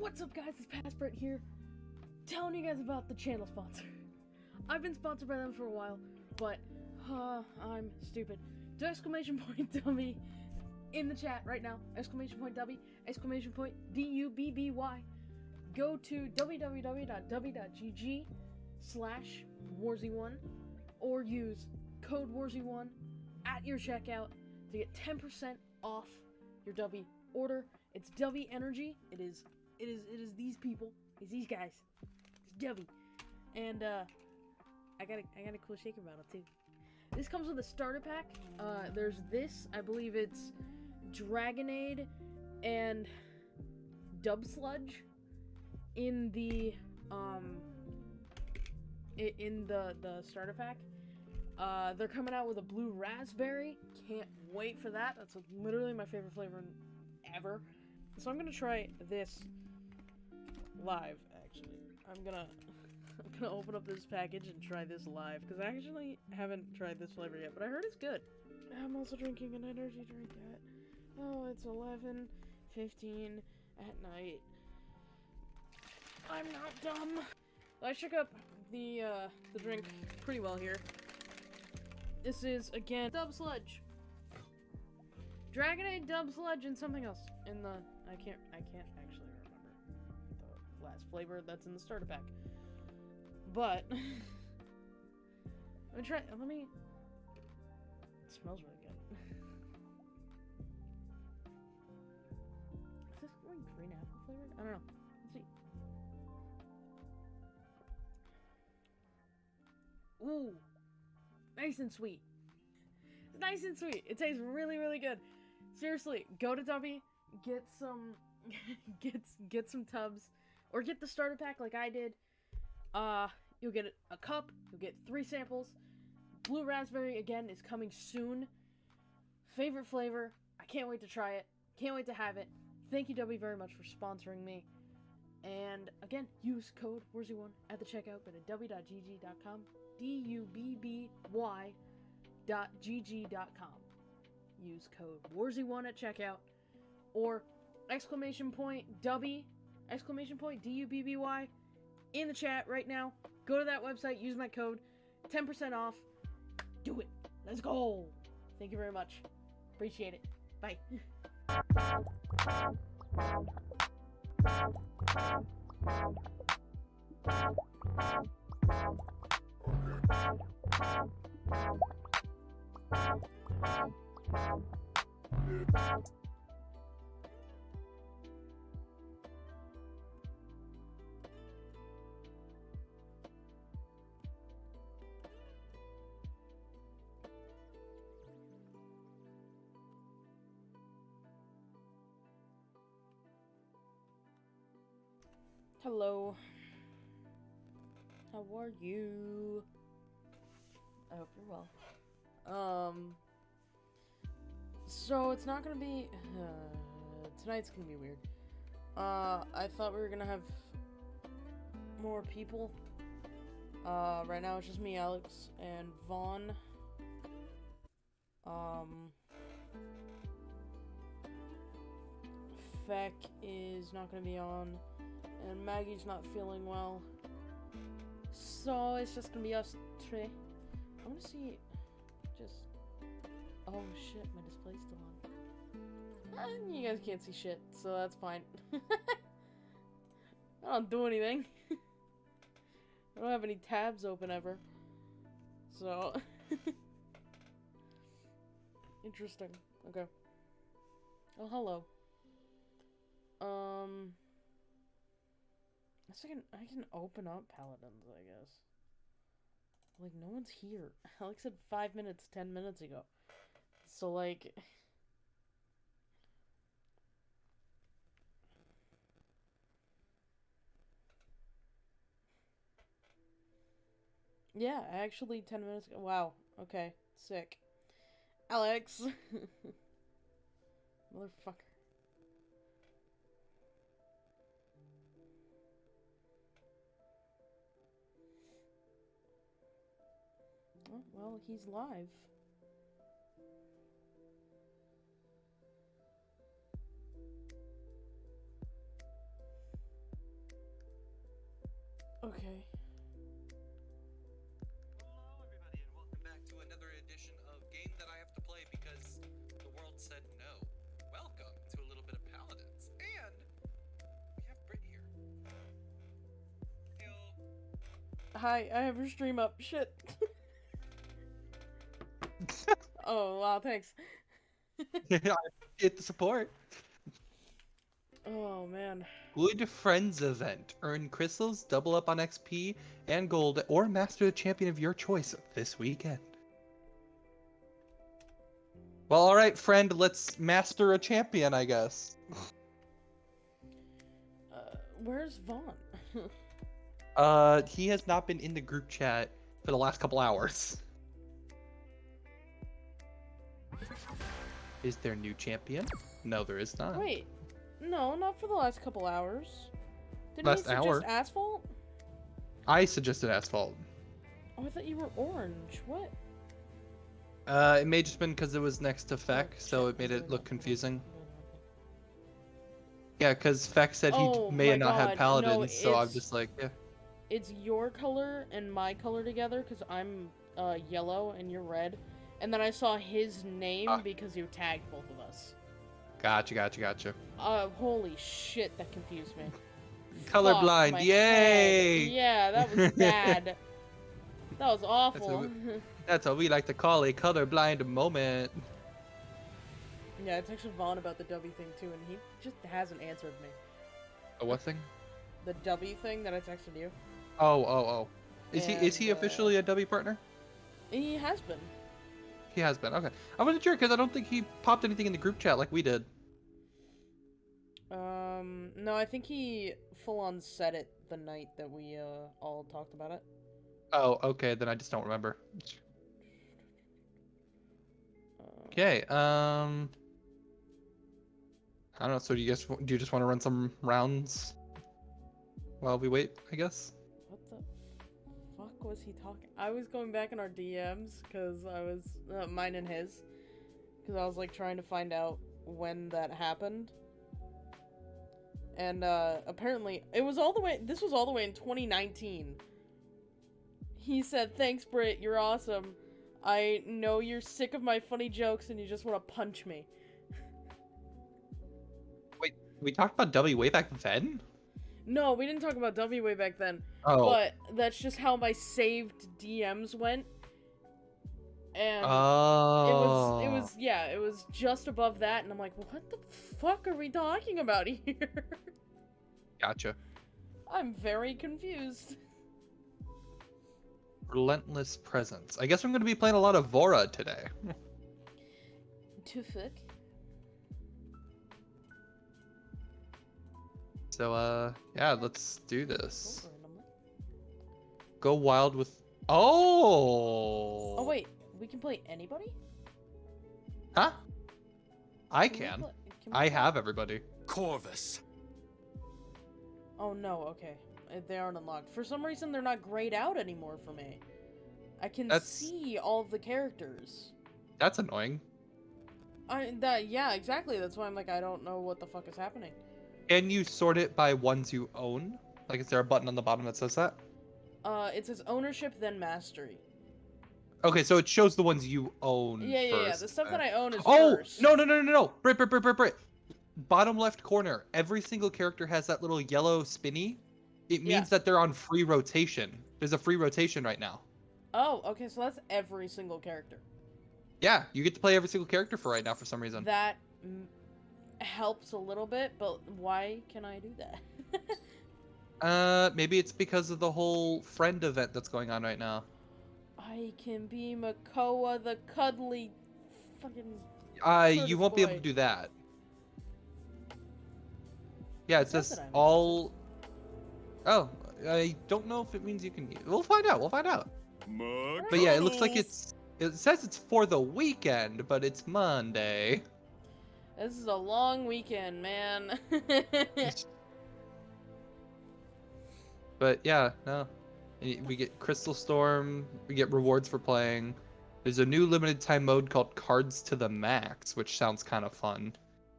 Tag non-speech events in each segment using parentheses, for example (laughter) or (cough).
What's up, guys? It's Passport here, telling you guys about the channel sponsor. I've been sponsored by them for a while, but uh, I'm stupid. Do exclamation point (laughs) dummy in the chat right now. Exclamation point dummy. Exclamation point D U B B Y. Go to www.w.gg slash warzy1 or use code warzy1 at your checkout to get 10% off your W order. It's W Energy. It is it is it is these people. It's these guys. It's W. And uh I got a I got a cool shaker bottle too. This comes with a starter pack. Uh there's this, I believe it's Dragonade and Dub Sludge in the um in the the starter pack. Uh, they're coming out with a blue raspberry. Can't wait for that. That's literally my favorite flavor ever. So I'm gonna try this live. Actually, I'm gonna (laughs) I'm gonna open up this package and try this live because I actually haven't tried this flavor yet, but I heard it's good. I'm also drinking an energy drink at oh, it's 11:15 at night. I'm not dumb. I shook up the uh, the drink pretty well here. This is again Dub Sludge. Dragonade, Dub Sludge, and something else in the I can't I can't actually flavor that's in the starter pack. But (laughs) I'm gonna try. Let me. It smells really good. Is this like green apple flavored? I don't know. Let's see. Ooh, nice and sweet. It's nice and sweet. It tastes really, really good. Seriously, go to Dubby, get some, (laughs) get get some tubs, or get the starter pack like I did. Uh, you'll get a cup. You'll get three samples. Blue raspberry again is coming soon. Favorite flavor. I can't wait to try it. Can't wait to have it. Thank you, W, very much for sponsoring me. And again, use code Warzy1 at the checkout. Go to w.gg.com. D-U-B-B-Y dot gg.com. Use code Warzy1 at checkout. Or exclamation point W, exclamation point D-U-B-B-Y in the chat right now. Go to that website, use my code. 10% off. Do it. Let's go. Thank you very much. Appreciate it. Bye. Hello. How are you? I hope you're well. Um. So it's not gonna be. Uh, (sighs) tonight's gonna be weird. Uh, I thought we were gonna have more people. Uh, right now it's just me, Alex, and Vaughn. Um. Feck is not gonna be on and Maggie's not feeling well. So it's just gonna be us three. I'm gonna see just Oh shit, my display's still on. Eh, you guys can't see shit, so that's fine. (laughs) I don't do anything. (laughs) I don't have any tabs open ever. So (laughs) interesting. Okay. Oh hello. Um I can I can open up paladins, I guess. Like no one's here. (laughs) Alex said five minutes, ten minutes ago. So like (laughs) Yeah, actually ten minutes ago. Wow. Okay. Sick. Alex (laughs) Motherfucker. Well, he's live. Okay. Hello, everybody, and welcome back to another edition of Game That I Have to Play because the world said no. Welcome to a little bit of Paladins. And we have Britt here. Heyo. Hi, I have your stream up. Shit. (laughs) oh wow, thanks. (laughs) Get the support. Oh man. Good Friends event. Earn crystals, double up on XP and gold, or master the champion of your choice this weekend. Well, alright, friend, let's master a champion, I guess. Uh, where's Vaughn? (laughs) Uh, he has not been in the group chat for the last couple hours. (laughs) Is there new champion? No, there is not. Wait, no, not for the last couple hours. Didn't Last you suggest hour? asphalt? I suggested asphalt. Oh, I thought you were orange. What? Uh, it may just been because it was next to Feck, Oh, so it made it look confusing. Yeah, because Feck said he Oh may have not God, no, paladins, so I'm just like, yeah. It's your color and my color together because I'm uh, yellow and you're red. And then I saw his name Ah. because you tagged both of us. Gotcha, gotcha, gotcha. Uh, holy shit, that confused me. (laughs) Colorblind, Fuck yay! head. Yeah, that was (laughs) bad. that was awful. (laughs) That's what we like to call a colorblind moment. yeah, I texted Vaughn about the W thing too, and he just hasn't answered me. A what thing? The W thing that I texted you. Oh, oh, oh. Is he is he And, uh, officially a W partner? He has been. He has been. Okay. I wasn't sure because I don't think he popped anything in the group chat like we did. Um, no, I think he full on said it the night that we uh all talked about it. Oh, okay. Then I just don't remember. Okay. Um. I don't know. So do you guys do you just want to run some rounds while we wait? I guess. Fuck was he talking? I was going back in our DMs because I was uh, mine and his because I was like trying to find out when that happened. And uh apparently it was all the way this was all the way in 2019. He said, "Thanks, Britt. You're awesome. I know you're sick of my funny jokes and you just want to punch me." Wait, we talked about W way back then. No, we didn't talk about W way back then. Oh. But that's just how my saved DMs went. And oh. it was it oh. was yeah, it was just above that and I'm like, "What the fuck are we talking about (laughs) here?" Gotcha. I'm very confused. Relentless presence. I guess I'm gonna be playing a lot of Vora today. (laughs) To So uh, yeah, let's do this. Go wild with. Oh. Oh wait, we can play anybody? Huh? I we can. can I play- have everybody. Corvus. Oh no, okay. Uh, They aren't unlocked. For some reason they're not grayed out anymore for me. I can That's- see all of the characters. That's annoying. I that yeah, exactly. That's why I'm like I don't know what the fuck is happening. Can you sort it by ones you own? Like, is there a button on the bottom that says that? Uh, it says ownership then mastery. Okay, so it shows the ones you own. Yeah, yeah, yeah. first, The stuff that I own is Oh first. no no no no no! Brit Brit Brit Brit Brit. Bottom left corner. Every single character has that little yellow spinny. It means Yeah. that they're on free rotation. There's a free rotation right now. Oh, okay. So that's every single character. Yeah, you get to play every single character for right now for some reason. That helps a little bit, but why can I do that? (laughs) Uh, maybe it's because of the whole friend event that's going on right now. I can be Makoa the cuddly fucking. Uh, you won't be able to do that. Yeah, it It says says that I'm- all. Oh, I don't know if it means you can. We'll find out. We'll find out. But yeah, it looks like it's. It says it's for the weekend, but it's Monday. This is a long weekend, man. (laughs) But yeah, no. We get Crystal Storm. We get rewards for playing. There's a new limited time mode called Cards to the Max, which sounds kind of fun.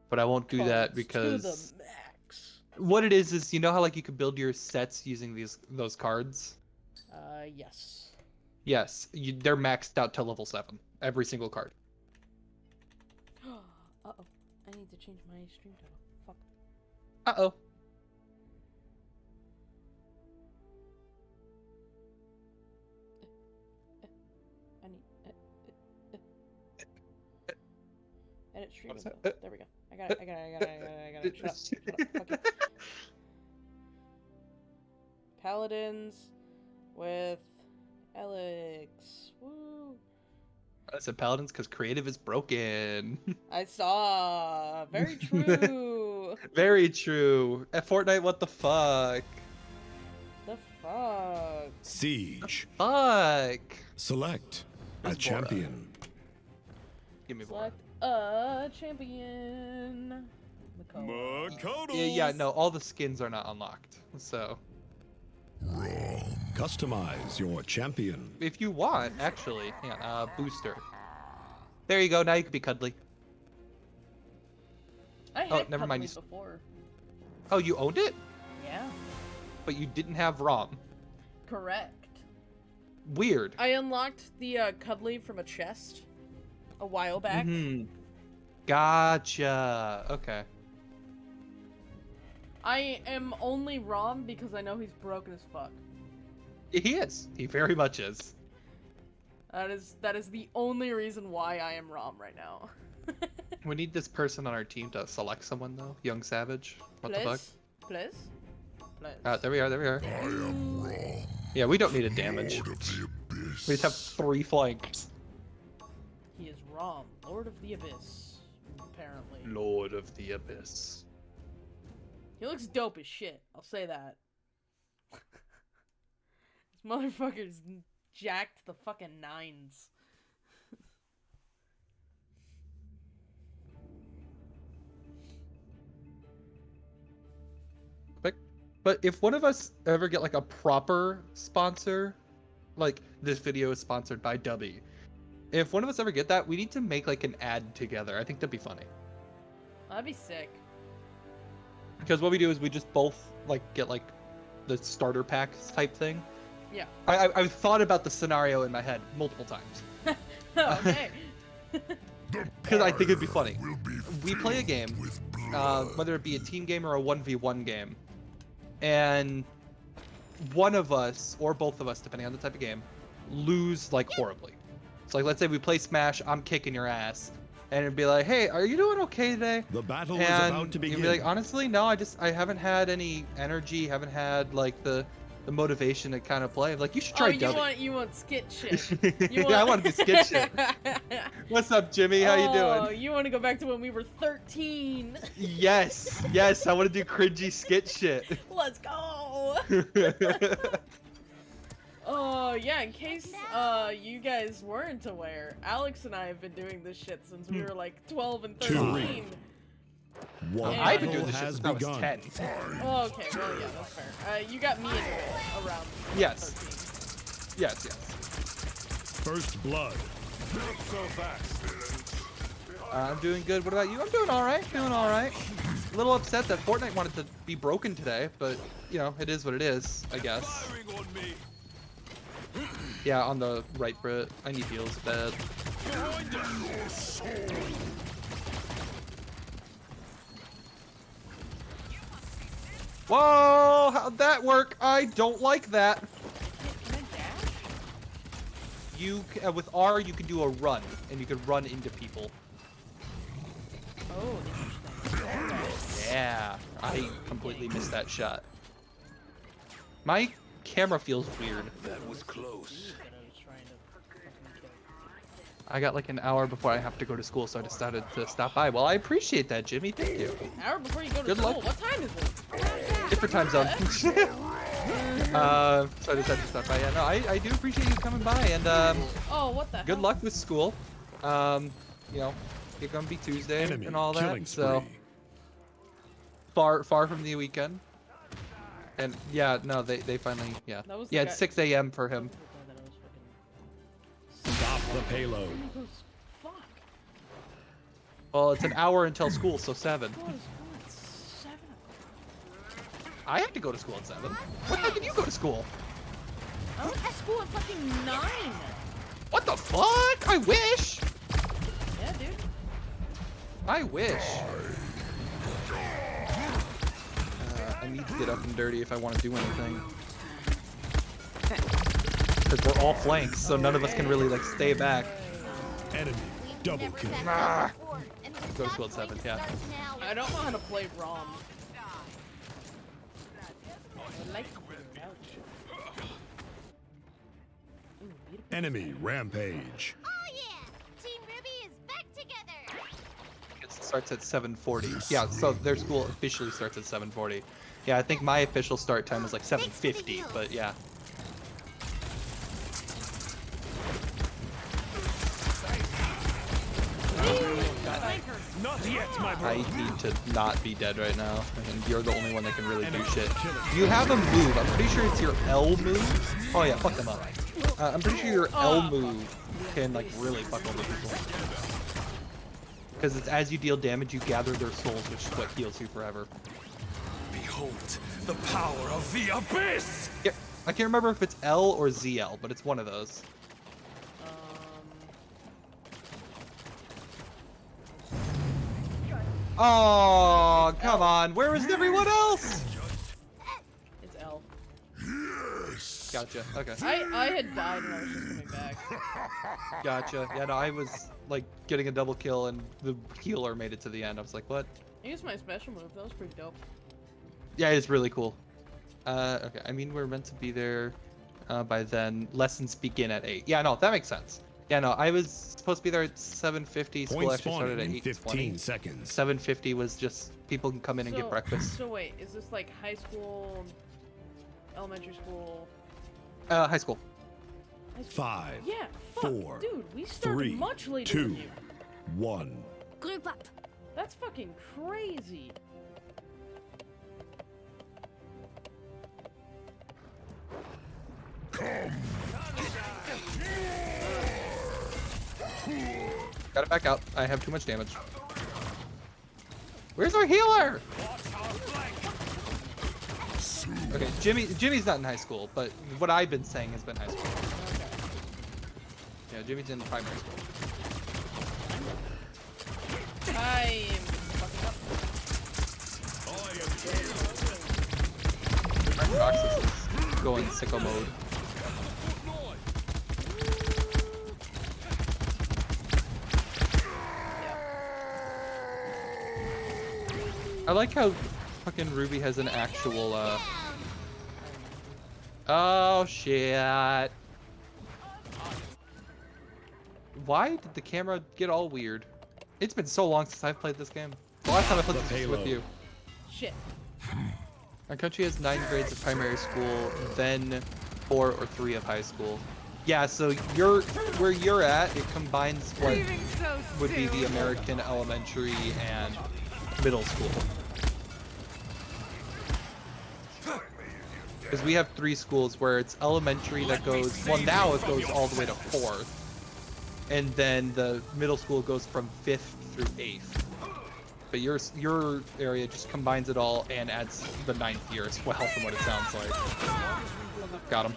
But I won't do that because to the max. What it is is you know how like you could build your sets using these those cards. Uh, yes. Yes, you, they're maxed out to level seven. Every single card. (gasps) uh oh. I need to change my stream title. Fuck. Uh oh. I need. Uh, uh, uh. Edit stream. is info. that? There we go. I got it. I got it. I got it. I got it. I got it. Shut up. (laughs) Shut up. Fuck you. Paladins with Alex. Woo. I said paladins because creative is broken. (laughs) I saw. Very (laughs) true. Very true. At Fortnite, what the fuck? the fuck. Siege. Fuck. Select a Vora? champion. Give me more. Select a champion. Makoa. Makoto. Yeah, yeah, no, all the skins are not unlocked. So Customize your champion. if you want, actually, yeah, uh, booster. There you go. Now you can be cuddly. I Oh, had never mind, Cuddly you before. Oh, you owned it, Yeah. but you didn't have Raum. Correct. Weird. I unlocked the uh, Cuddly from a chest a while back. Mhm. Gotcha. Okay. I am only Raum because I know he's broken as fuck. He is. He very much is. That is that is the only reason why I am Raum right now. (laughs) We need this person on our team to select someone though. Young Savage. What the fuck? Please? Please? Ah, there we are. There we are. I am Raum. Yeah, we don't need a damage. We just have three flanks. He is Raum, Lord of the Abyss. Apparently. Lord of the Abyss. He looks dope as shit. I'll say that. (laughs) motherfucker's jacked the fucking nines. But if one of us ever get like a proper sponsor, like this video is sponsored by Dubby. If one of us ever get that, we need to make like an ad together. I think that'd be funny. That'd be sick. Because what we do is we just both like get like the starter packs type thing. Yeah. I, I I've thought about the scenario in my head multiple times (laughs) okay. (laughs) because I think it'd be funny. We play a game, uh, whether it be a team game or a one v one game, and one of us or both of us, depending on the type of game, lose like horribly. So like, let's say we play Smash, I'm kicking your ass, and it'd be like, hey, are you doing okay today? The battle and is about to begin. you'd be like, honestly, no, I just I haven't had any energy, haven't had like the the motivation to kind of play. I'm like, you should try oh, try you Dubby. want you want skit shit. (laughs) You yeah, I want to be skit shit. (laughs) What's up, Jimmy? How you Oh, doing? you want to go back to when we were 13? Yes, (laughs) yes, I want to do cringy skit shit. Let's go. Oh yeah, in case uh you guys weren't aware, Alex and I have been doing this shit since we Hmm. were like 12 and Two. 13. One I've been doing this shit has since I was begun. 10. Oh, okay, well yeah, that's fair. Uh, you got me into it around Yes. 13. Yes, yes. First blood. Uh, I'm doing good. What about you? I'm doing all right. Doing all right. A little upset that Fortnite wanted to be broken today, but you know, it is what it is, I guess. Yeah, on the right, Brit. I need heals bad. Whoa! How'd that work? I don't like that. Can I dash? You uh, with R, you can do a run, and you can run into people. Oh, interesting. Yeah, I completely missed that shot. My camera feels weird. That was close. I was trying to fucking kill. I got like an hour before I have to go to school, so I decided to stop by. Well, I appreciate that, Jimmy. Thank you. Hour before you go to Good school. luck. What time is it? Different time zone. (laughs) uh, so I decided to stop by. Yeah, no, I, I do appreciate you coming by, and um, Oh, what the good hell? luck with school. Um, you know, it's gonna be Tuesday Enemy and all killing that, so far far from the weekend. And yeah, no, they they finally yeah That was the yeah guy- it's 6 a.m. for him. That I was fucking- Stop the payload. Oh, he goes, Fuck. Well, it's an hour until school, so seven. What is what? Seven o'clock. I have to go to school at seven. What time did you go to school? I went to school at fucking nine. What the fuck? I wish. Yeah, dude. I wish. Uh, I need to get up and dirty if I want to do anything. Because we're all flanks, so none of us can really like stay back. Enemy double kill. Ah. Go to school at 7, yeah. I don't know how to play Raum. I like to couch. Ooh. Enemy rampage. Oh yeah! Team Ruby is back together! It starts at 7:40. Yeah, so their school officially starts at 7:40. Yeah, I think my official start time was like 7:50, but yeah. Not yet, my I need to not be dead right now, and you're the only one that can really do shit. You have a move. I'm pretty sure it's your L move. Oh yeah, fuck them up. Uh, I'm pretty sure your L move can like really fuck over people. Because it's as you deal damage, you gather their souls, which is what heals you forever. Behold the power of the abyss. Yeah, I can't remember if it's L or ZL, but it's one of those. Um, Oh, come on. Where is everyone else? it's L. Gotcha. Okay. I I had died and I was just coming back. (laughs) Gotcha. Yeah, no, I was like getting a double kill and the healer made it to the end. I was like, what? I used my special move. That was pretty dope. Yeah, it's really cool. Uh, okay. I mean, we're meant to be there uh, by then. Lessons begin at 8. Yeah, no, that makes sense. Yeah, no, I was supposed to be there at 7.50. School Point actually started at 8.20. 15 seconds. 7.50 was just people can come in and get breakfast. So wait, is this like high school, elementary school? Uh, high school. High school? Five, Yeah. Fuck, four, dude, we started three, much later two. than you. one. Group up! That's fucking crazy. Gotta back out. I have too much damage. Where's our healer? Okay, Jimmy. Jimmy's not in high school, but what I've been saying has been high school. Yeah, Jimmy's in the primary school. I'm fucking up. Is going sicko mode. I like how fucking Ruby has an actual, uh... Oh, shit. Why did the camera get all weird? It's been so long since I've played this game. The last time I played The this was with you. Shit. Our country has nine grades of primary school, then four or three of high school. Yeah, so you're where you're at, it combines what would be the American elementary and middle school. Because we have three schools where it's elementary that goes, well now it goes all the way to fourth. And then the middle school goes from fifth through eighth. But your your area just combines it all and adds the ninth year as well, from what it sounds like. Got him.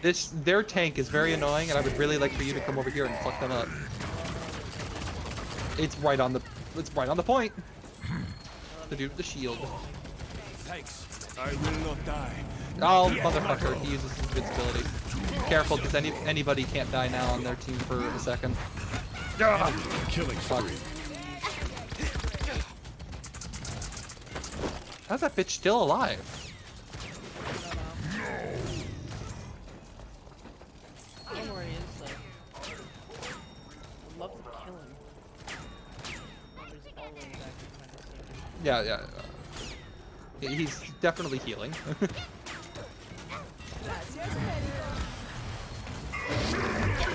This their tank is very annoying, and I would really like for you to come over here and fuck them up. It's right on the it's right on the point. The dude with the shield. Thanks. Oh, I will not die. Oh, motherfucker, he uses his invincibility. Careful, because any anybody can't die now on their team for a second. Killing Fuck. How's that bitch still alive? I don't know where he is though. I'd love to kill him. Oh, he's all the way back behind the scene. Yeah, yeah. uh, He's definitely healing. (laughs)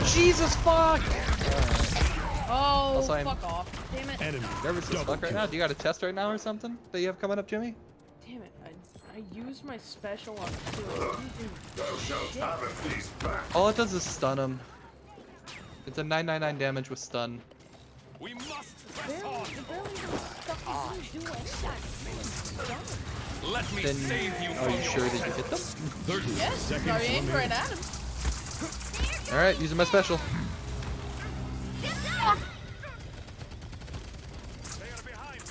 Jesus fuck! Oh, Also, I'm- fuck off. Damn it. Enemy Nervous as double fuck right now? Do you got a test right now or something that you have coming up, Jimmy? Damn it. I, I used my special on two. I didn't do shit. All it does is stun him. It's a 999 damage with stun. We must press Barely, on. it barely even fucking didn't do anything. Let me Then save you are you sure that you hit them? 30 (laughs) Yes, seconds I aimed right remaining. at. All right, using my special. They are behind.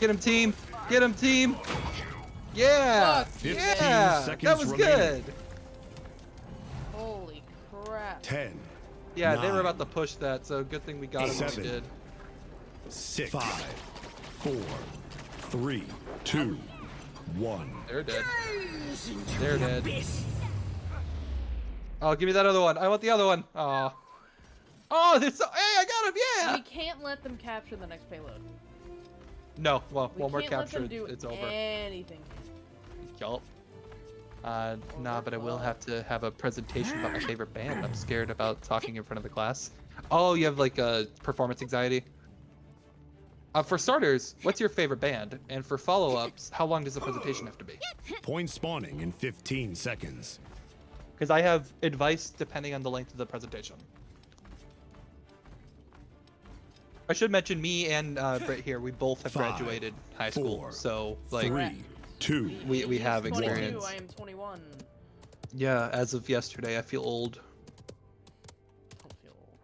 Get him, team. Get him, team. Yeah. Yeah. That was remaining. good. Holy crap. 10, Yeah, they were about to push that, so good thing we got him when we did. 6, 5, 4, 3, 2, 1. They're dead. They're dead. Oh, give me that other one. I want the other one. Oh. Oh, so Hey, I got him. Yeah. We can't let them capture the next payload. No. Well, We one more can't let capture. them do It's over. anything. Yup. Uh, nah, but I will have to have a presentation about my favorite band. I'm scared about talking in front of the class. Oh, you have like a performance anxiety. Uh, for starters, what's your favorite band? And for follow-ups, how long does the presentation have to be? Point spawning in 15 seconds. Because I have advice depending on the length of the presentation. I should mention me and uh, Britt here. We both have Five, graduated high school, four, so like, Three, 2, We- we He's have 22, experience. I am 21. yeah. As of yesterday, I feel old. Don't feel old.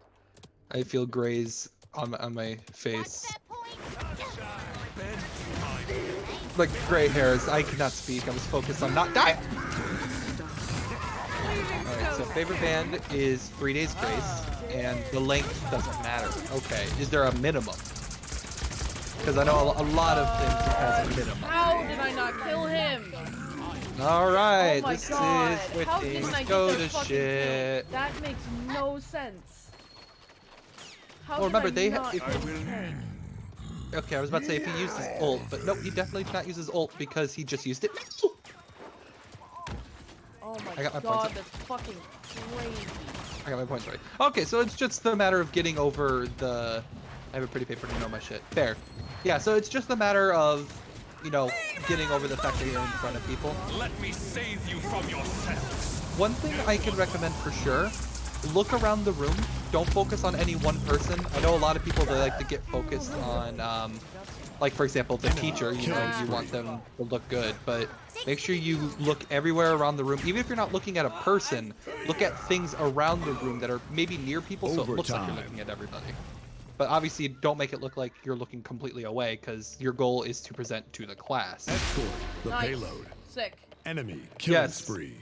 I feel grays on my, on my What's face, that point? like gray hairs. I cannot speak. I was focused on not dying. Alright, so favorite band is Three Days Grace, and the length doesn't matter. Okay, is there a minimum? Because I know a, a lot of things has a minimum. How did I not kill him? All right, oh this god. is where How things didn't I go to shit. kill? That makes no sense. How Well, did remember, I they ha- not if- get? Okay, I was about to say if he used his ult, but no, he definitely did not use his ult because he just used it. Oh my, I got my god, points. that's fucking crazy. I got my points right. Okay, so it's just a matter of getting over the. I have a pretty paper to know my shit. Fair. Yeah, so it's just a matter of, you know, getting over the fact that you're in front of people. Let me save you from yourself. One thing I can recommend for sure, look around the room. Don't focus on any one person. I know a lot of people they like to get focused on, um, like for example, the teacher. You know, you want them to look good, but make sure you look everywhere around the room. Even if you're not looking at a person, look at things around the room that are maybe near people, so it looks like you're looking at everybody. But obviously, don't make it look like you're looking completely away, because your goal is to present to the class. Escort the Nice. payload. Sick. Enemy killing Yes. spree.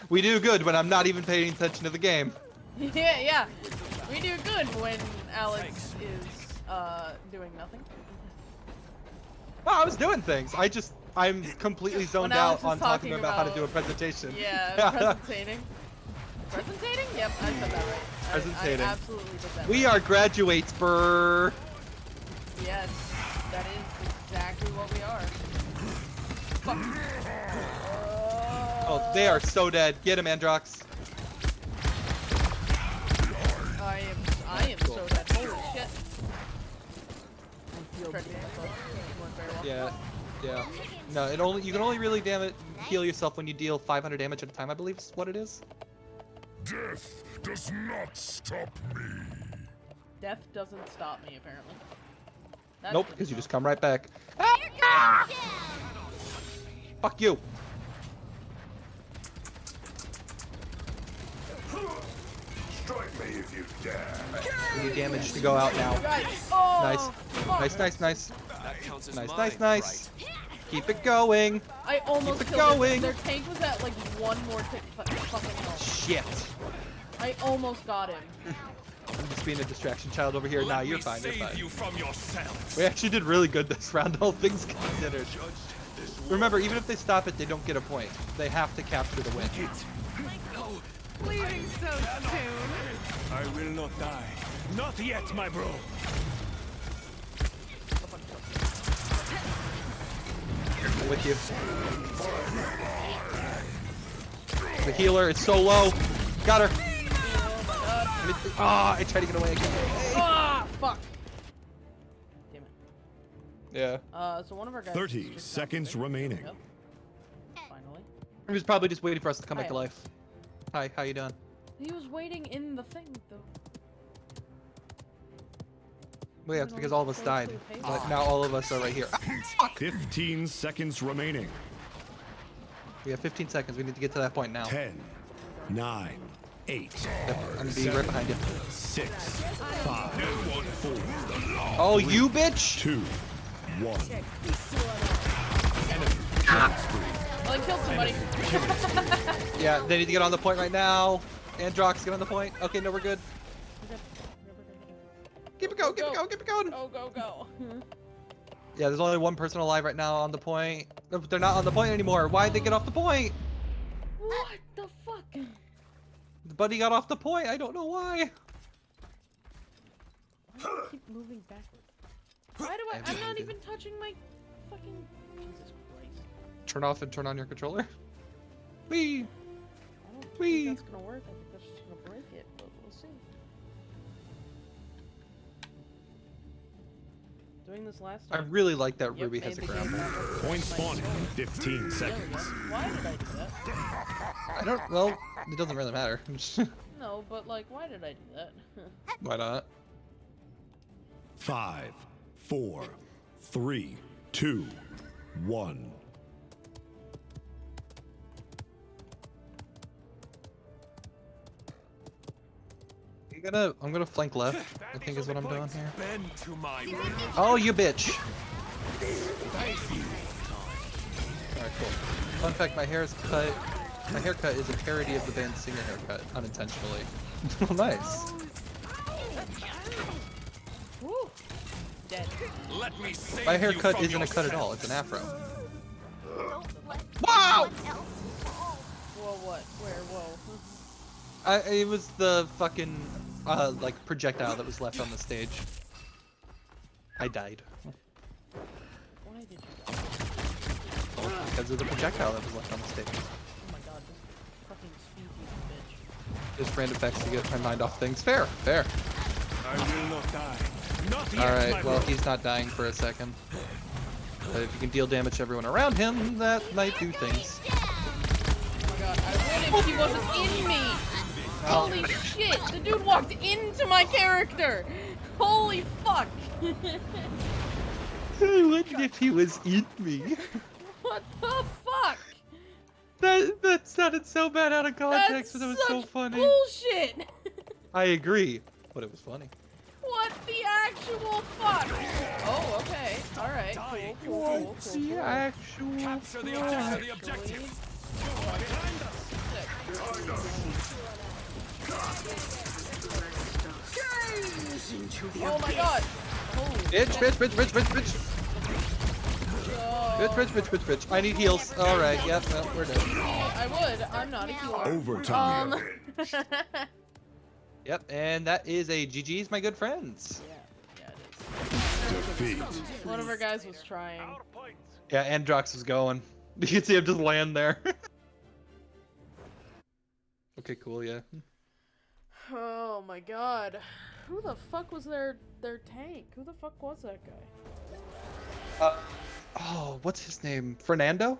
(laughs) we do good when I'm not even paying attention to the game. (laughs) yeah, yeah. We do good when Alex is uh doing nothing. Oh, I was doing things. I just I'm completely (laughs) zoned out on talking talking about, how to do a about- presentation. Yeah, presentating. Presentating? Yep, I said that right. I- Presentating. I, absolutely did that. we right. are graduates, brr. Yes, that is exactly what we are. Fuck. Oh, they are so dead. Get him, Androx. I am. I am so dead. Holy shit. Correct me if I'm wrong. It went very well. Yeah, yeah. No, it only you can only really damn it heal yourself when you deal 500 damage at a time. I believe is what it is. Death does not stop me. Death doesn't stop me apparently. That's Nope, because you just come right back. Here comes ah! Fuck you. Strike me if you dare. We need damage to go out now. Guys, oh, Nice, fuck. nice, nice, nice, That counts as nice, nice, nice. Right? Keep it going. I almost Keep it killed going. Their, their tank was at like one more tick fu- fucking health. Shit. I almost got him. (laughs) I'm just being a distraction child over here. Let Nah, you're fine. You're fine. you from yourself. We actually did really good this (laughs) round, all things considered. Remember, even if they stop it, they don't get a point. They have to capture the win. No, Leaving so soon. I will not die. Not yet, my bro. I'm with you. The healer it's so low. Got her. Ah, I tried to get away again. Ah, fuck. Damn it. Yeah. Uh, so one of our guys. 30 seconds remaining. Finally. He was probably just waiting for us to come back to life. Hi, how you doing? He was waiting in the thing, though. Well, yeah, it's because all of us died. But now all of us are right here. (laughs) Ah, 15 seconds remaining. We have 15 seconds. We need to get to that point now. 10, 9, 8, Yep, I'm gonna be right behind you. 6, 5, 4, Oh, you bitch! 2, 1. Well, I killed somebody. (laughs) Yeah, they need to get on the point right now. Androx, get on the point. Okay, no, we're good. Keep it going, keep it going, keep it going. Go, go, go. (laughs) Yeah, there's only one person alive right now on the point. They're not on the point anymore. Why'd they get off the point? what the fuck? The buddy got off the point. I don't know why. Why do I keep moving backward? Why do I? I have I'm not even touching my fucking. Jesus Christ. Turn off and turn on your controller. Wee. I don't think that's gonna work. Doing this last I really like that Yep, Ruby has a the game Point spawning in 15 There we go. seconds. Why did I do that? I don't. Well, it doesn't really matter. (laughs) No, but like, why did I do that? (laughs) why not? Five, four, three, two, one. 4, 3, 2, 1. I'm gonna. I'm gonna flank left. I think is what I'm doing here. Bend to my will. Oh, you bitch! Alright, cool. Fun fact, my hair is cut. My haircut is a parody of the band Singer haircut, unintentionally. (laughs) oh, nice. Let me save My haircut from isn't a cut at all, it's an afro. Wow! anyone. Whoa, what? Where? Whoa. I, it was the fucking, uh, like, projectile that was left on the stage. I died. Why did you die? Well, because of the projectile that was left on the stage. Oh my god, this fucking speedy bitch. Just random effects to get my mind off things. Fair, fair. I will not die. Not Alright, well, he's not dying for a second. But if you can deal damage to everyone around him, that might do things. Oh my god, I would if he wasn't in me! Holy shit! The dude walked into my character! Holy fuck! (laughs) I wonder if he was in me. (laughs) what the fuck? That that sounded so bad out of context, That's but it was such so funny. bullshit! (laughs) I agree, but it was funny. what the actual fuck? Oh, okay. Alright. Cool, cool, cool, cool, The cool. actual. Capture the fuck? objective. The objective. Oh my god! Bitch, bitch, bitch, bitch, bitch, bitch! Bitch, bitch, bitch, bitch, bitch. I need heals. Alright, yeah, we're done. I would. I'm not a healer. Overtime. Um. (laughs) yep, and that is a GG's, my good friends. Yeah, yeah, Defeat. One of our guys was trying. Yeah, Androx was going. (laughs) You can see him just land there. (laughs) okay, cool, yeah. Oh my god. Who the fuck was their their tank? Who the fuck was that guy? Uh, oh, what's his name? Fernando?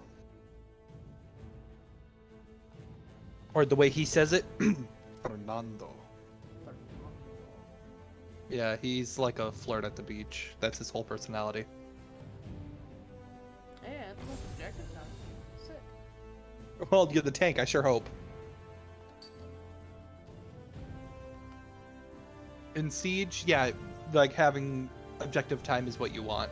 Or the way he says it? (clears throat) Fernando. Yeah, he's like a flirt at the beach. That's his whole personality. Objective time? Sick. Well, you're the tank, I sure hope. In Siege, yeah, like having objective time is what you want.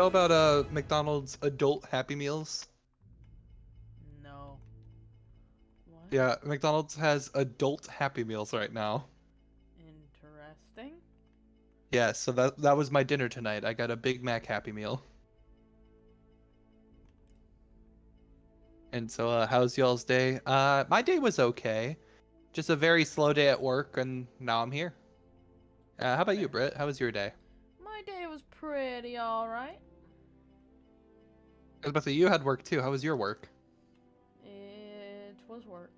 Know about uh McDonald's adult Happy Meals? No. What? Yeah, McDonald's has adult Happy Meals right now. Interesting. Yeah, so that that was my dinner tonight. I got a Big Mac Happy Meal. And so, uh, how's y'all's day? Uh, my day was okay. Just a very slow day at work, and now I'm here. Uh, how about you, Britt? How was your day? My day was pretty alright. I was about to say you had work too. How was your work? It was work.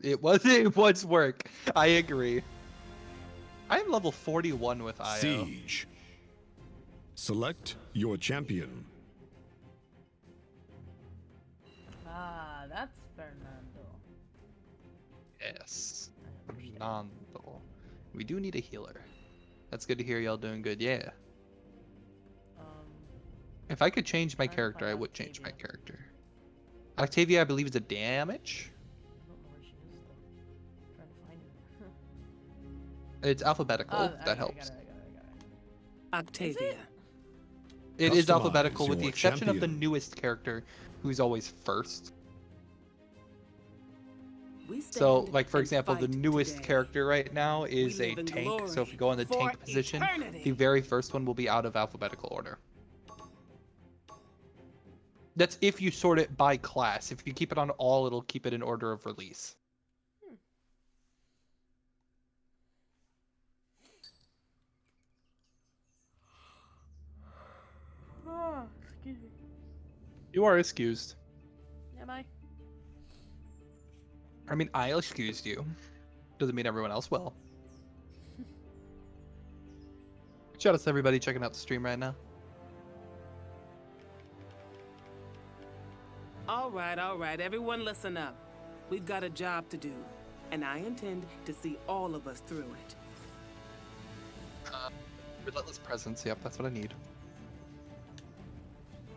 It was (laughs) it was work. I agree. I am level 41 with IO. Siege. Select your champion. Ah, that's Fernando. Yes. Fernando. We do need a healer. That's good to hear y'all doing good. Yeah. If I could change my character, I would change my character. Octavia, I believe, is a damage. I don't know where she is though. trying to find her. (laughs) It's alphabetical. Oh, that I- I helps. got it, I got it, I got it. Octavia. It is alphabetical with the your exception of the newest character, who's always first. So, like for example, the newest today. character right now is a tank. So if glory you go in the tank position, eternity. the very first one will be out of alphabetical order. That's if you sort it by class. If you keep it on all, it'll keep it in order of release. Ah, excuse me. You are excused. Am I? I mean, I excused you. Doesn't mean everyone else will. (laughs) Shout out to everybody checking out the stream right now. All right, all right, everyone listen up. We've got a job to do, and I intend to see all of us through it. Relentless presence. Yep, that's what I need.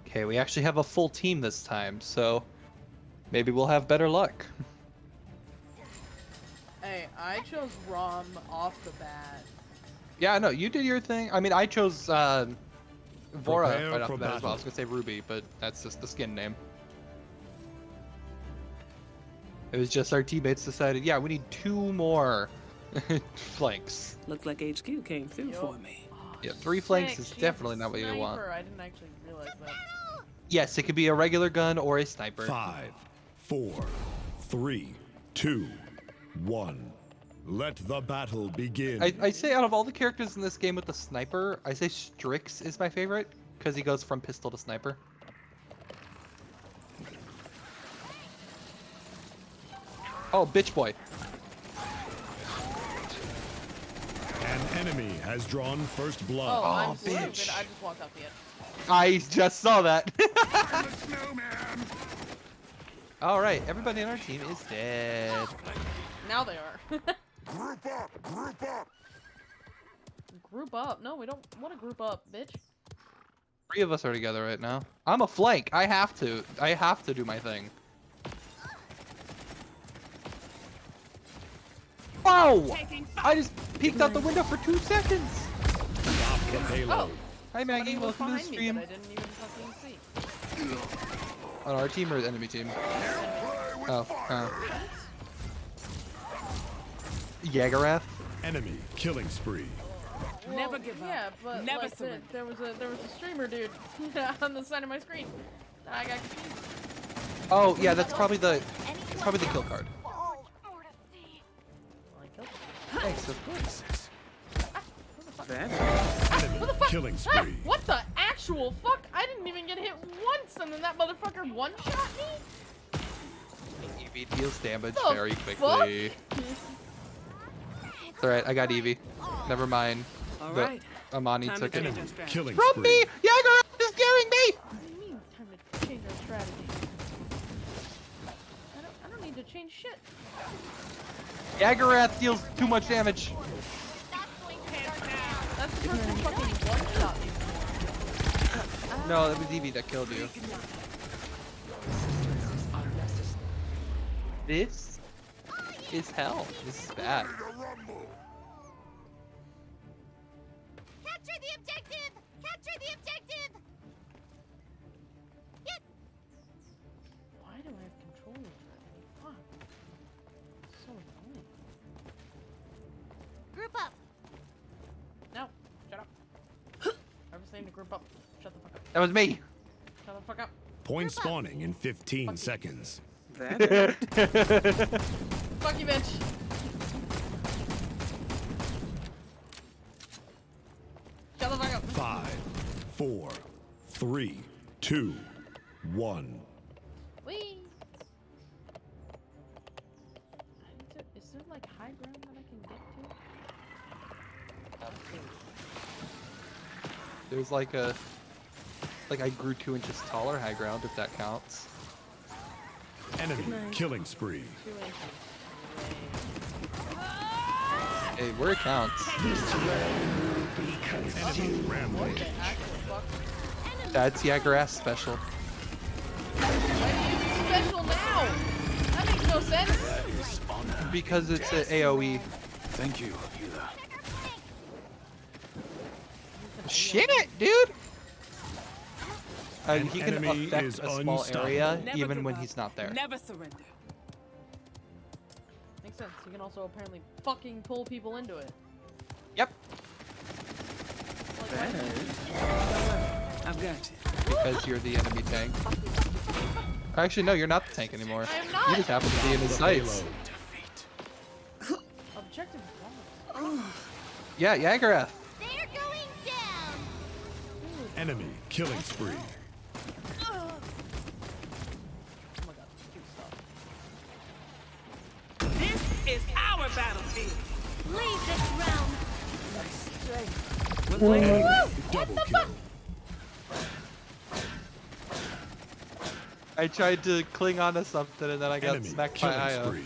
Okay, we actually have a full team this time, so maybe we'll have better luck. (laughs) Hey, I chose Raum off the bat. Yeah, no, you did your thing. I mean, I chose uh, Vora Prepare right off for the bat as well. I was gonna say Ruby, but that's just the skin name. It was just our teammates decided, yeah, we need two more (laughs) flanks. Looks like HQ came through Yup. for me. Yeah, three flanks is definitely not what you want. I didn't actually realize that. Yes, it could be a regular gun or a sniper. Five, four, three, two, one. Let the battle begin. I, I say out of all the characters in this game with the sniper, I say Strix is my favorite because he goes from pistol to sniper. Oh, bitch boy. An enemy has drawn first Oh, blood. I'm Oh, stupid. bitch. I just walked off the edge. I just saw that. (laughs) I'm a snowman! all right, everybody on our team is dead. Now they are. (laughs) Group up! Group up! group up. No, we don't want to group up, bitch. Three of us are together right now. I'm a flank. I have to. I have to do my thing. Whoa! Taking I just peeked out the window for two seconds. Stop the payload. Hi Maggie, welcome to the stream. that I didn't even fucking see. On our team or the enemy team? Oh, uh. Yagorath? Enemy killing spree. Never give up. Yeah, but Never like, the- surrender. there was a there was a streamer dude (laughs) on the side of my screen. I got confused. Oh, yeah, that's probably the it's probably the kill card. Thanks, of course. Enemy killing ah, what the actual fuck? I didn't even get hit once, and then that motherfucker one shot me. Evie deals damage The very quickly. alright, I got Evie. Never mind. All The- Amani Time to took it. change our strategy. Killing From spree. me! Yagorath is killing me! What do you mean? Time to change our strategy. I don't, I don't need to change shit. Yagorath deals too much damage. No, that was Evie that killed you. This is hell. This is bad. Shut the fuck up. That was me. Shut the fuck up. Point spawning in 15 fuck seconds. That fuck you, bitch. Shut the fuck up. Five, four, three, two, one. There's like a, like I grew two inches taller high ground if that counts. Enemy killing spree. Hey, where it counts. Enemy rampage. The actual fuck? That's Jagerass special. Why do you use it special now? That makes no sense. Because it's a AoE. Thank you, healer. Shit it, dude! And uh, he can affect a small area Never even when he's not there. Never surrender. Makes sense. You can also apparently fucking pull people into it. Yep, Like, I've got you. because you're the enemy tank. Actually, no, you're not the tank anymore. I am You just happen to be in his sights. Objective. Yeah, Yagorath. They're going down. Enemy killing spree. Oh my god. Dude, stop. This is our battlefield. Leave this round. What's like Enemy double kill. I tried to cling onto something and then I got Enemy smacked by killing Io. spree.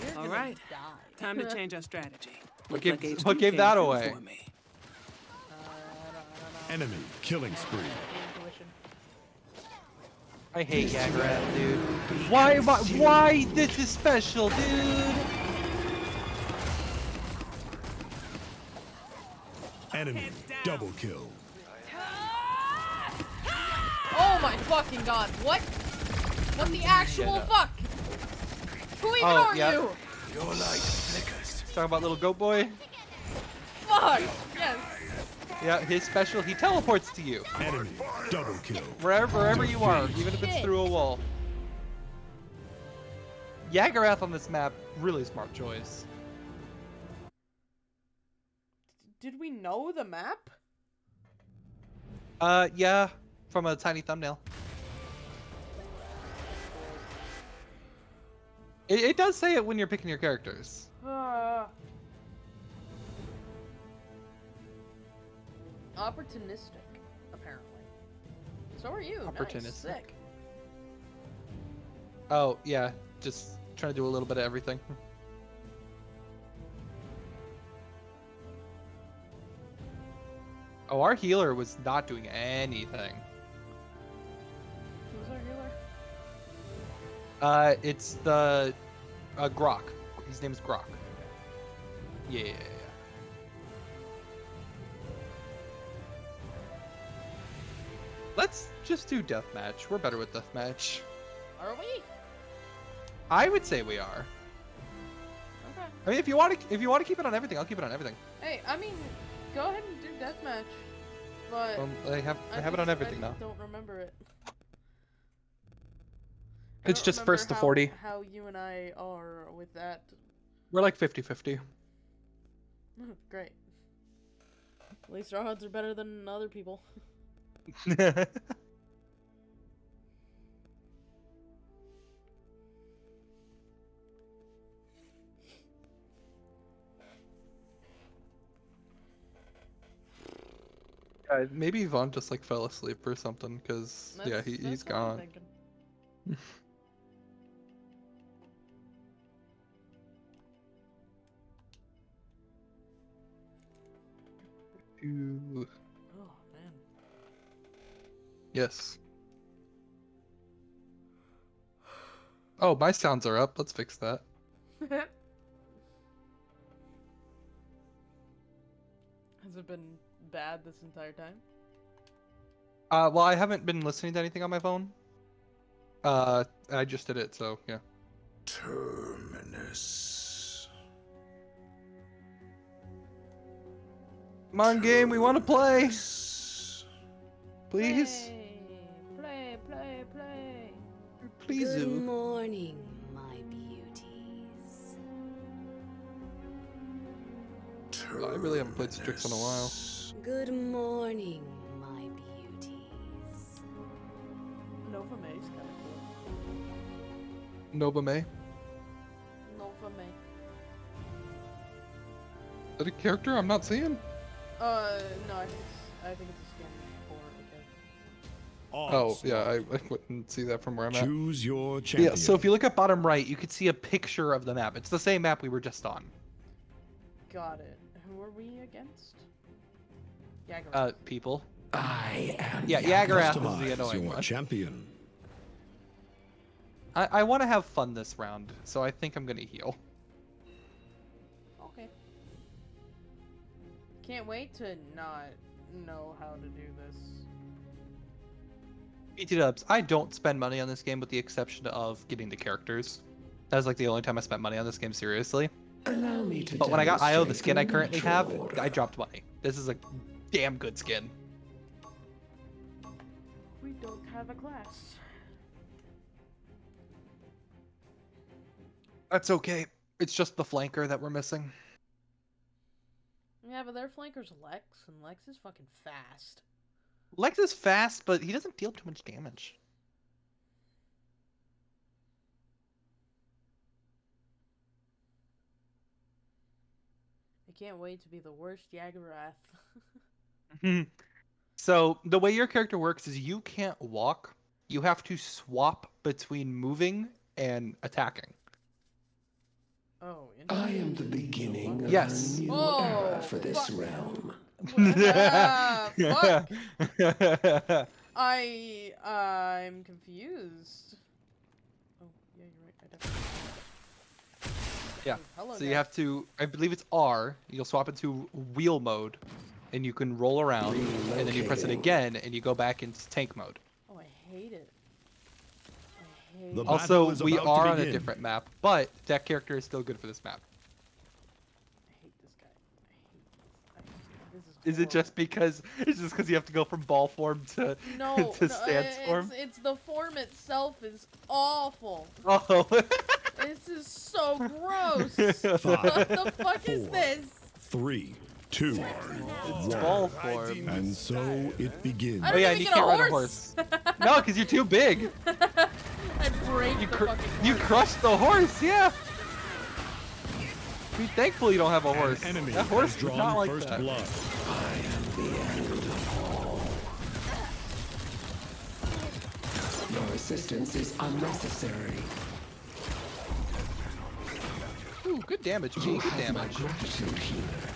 You're All gonna right. Die. Time to change our strategy. What gave- like what gave that away? me. Uh, I don't, I don't know. Enemy killing spree. I hate Yagorath, dude. Why, why, why this is special, dude? Enemy double kill. Oh my fucking god, what? What the actual fuck? Who even Oh, are yeah. you? Your light flickers. Talking about little goat boy. Fuck! Yes. Yeah, his special, he teleports to you. Enemy double kill. Wherever, wherever you are, even if it's through a wall. Yagorath on this map, really smart choice. Did we know the map? Uh, yeah, from a tiny thumbnail. It, it does say it when you're picking your characters. Uh, opportunistic, apparently. So are you. Nice. Opportunistic. Sick. Oh, yeah, just trying to do a little bit of everything. (laughs) Oh, our healer was not doing anything. Who's our healer? Uh, it's the uh, Grohk. His name is Grohk. Yeah. Let's just do deathmatch. We're better with deathmatch. Are we? I would say we are. Okay. I mean, if you want to, if you want to keep it on everything, I'll keep it on everything. Hey, I mean, go ahead and do deathmatch. But Um, I have, I, I have it on everything I now. don't remember it. It's just first to how- 40. How you and I are with that. We're like 50-50. (laughs) Great. At least our odds are better than other people. (laughs) Uh, maybe Yvonne just like fell asleep or something, cause yeah, That's- he's gone. (laughs) thinking. Ooh, Oh man. Yes. Oh, my sounds are up. Let's fix that. (laughs) Has it been bad this entire time? Uh, well, I haven't been listening to anything on my phone. Uh, I just did it, so yeah. Terminus. Come on, game. We want to play. Please, Play, play, play. please. Good Zoo. morning, my beauties. I really haven't played Strix in a while. Good morning, my beauties. Nova May's kind of cool. Nova May. Nova May. Is that a character I'm not seeing? Uh, no, I think it's, I think it's a skin for a character. Oh, yeah, I, I wouldn't see that from where I'm at. Choose your champion. Yeah, so if you look at bottom right, you could see a picture of the map. It's the same map we were just on. Got it. Who are we against? Jagger. Uh, people. I am. Yeah, Yagorath is the Customize annoying your one. champion. I, I want to have fun this round, so I think I'm gonna heal. Can't wait to not know how to do this. BT dubs. I don't spend money on this game with the exception of getting the characters. That was like the only time I spent money on this game seriously. Allow me to But when I got IO, the skin I currently have, order. I dropped money. This is a damn good skin. We don't have a class. That's okay. It's just the flanker that we're missing. Yeah, but their flanker's Lex, and Lex is fucking fast. Lex is fast, but he doesn't deal too much damage. I can't wait to be the worst Yagorath. (laughs) So the way your character works is you can't walk. You have to swap between moving and attacking. Oh, I am the beginning of Yes. a new Oh, era for this fuck. realm. Ah, (laughs) fuck. I I'm confused. Oh yeah, you're right. I definitely. Yeah, Ooh, hello. so you have to, I believe it's R. You'll swap into wheel mode, and you can roll around, and then you press it again, and you go back into tank mode. Oh, I hate it. I hate The Also, is we are on a different map, but that character is still good for this map. I hate this guy. I hate this. I, this is. Is it just because it's just because you have to go from ball form to No, (laughs) to no, stance it's, form? it's the form itself is awful. Oh, (laughs) This is so gross. (laughs) what the fuck is this? Three, two, it's ball form. and so it begins. Oh yeah, and you can't a ride a horse. horse. (laughs) no, because you're too big. (laughs) I break You cr- fucking you horse. crushed the horse, yeah. Be thankful you don't have a An horse. enemy that horse is drawn not like first that. blood. Your assistance is unnecessary. Ooh, good damage, G. Good damage. gratitude healer.